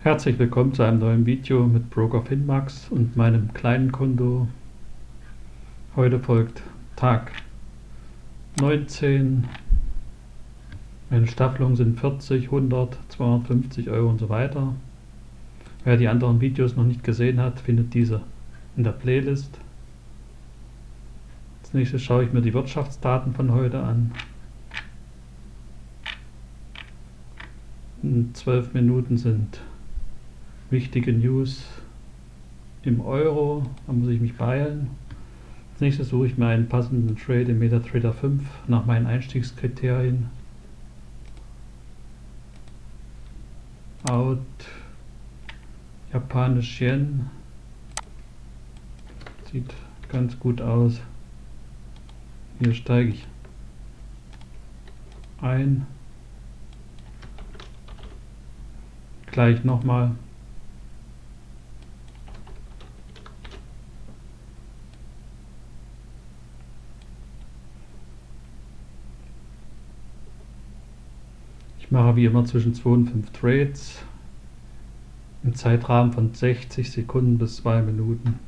Herzlich willkommen zu einem neuen Video mit Broker Finmax und meinem kleinen Konto. Heute folgt Tag 19. Meine Staffelungen sind 40, 100, 250 Euro und so weiter. Wer die anderen Videos noch nicht gesehen hat, findet diese in der Playlist. Als nächstes schaue ich mir die Wirtschaftsdaten von heute an. In 12 Minuten sind wichtige News im Euro. Da muss ich mich beeilen. Als nächstes suche ich mir einen passenden Trade im MetaTrader 5 nach meinen Einstiegskriterien. Out Japanisch Yen sieht ganz gut aus. Hier steige ich ein. Gleich nochmal. Ich mache wie immer zwischen 2 und 5 Trades im Zeitrahmen von 60 Sekunden bis 2 Minuten.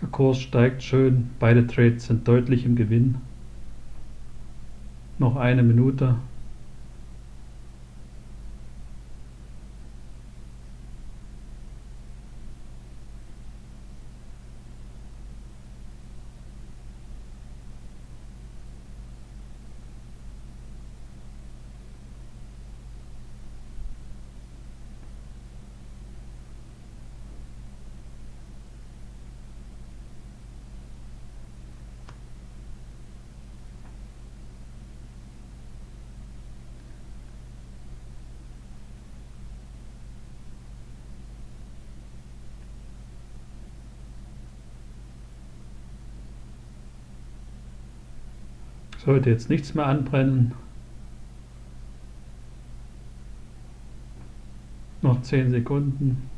Der Kurs steigt schön, beide Trades sind deutlich im Gewinn. Noch eine Minute. Sollte jetzt nichts mehr anbrennen. Noch 10 Sekunden.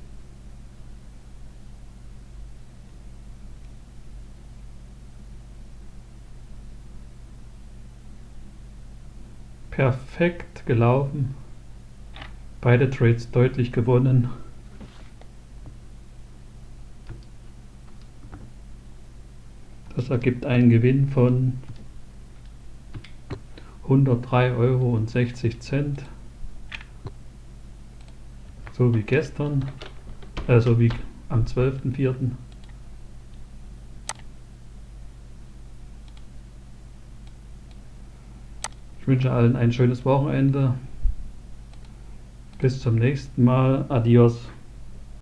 Perfekt gelaufen. Beide Trades deutlich gewonnen. Das ergibt einen Gewinn von 103,60 Euro. So wie gestern, also wie am 12.04. Ich wünsche allen ein schönes Wochenende. Bis zum nächsten Mal. Adios.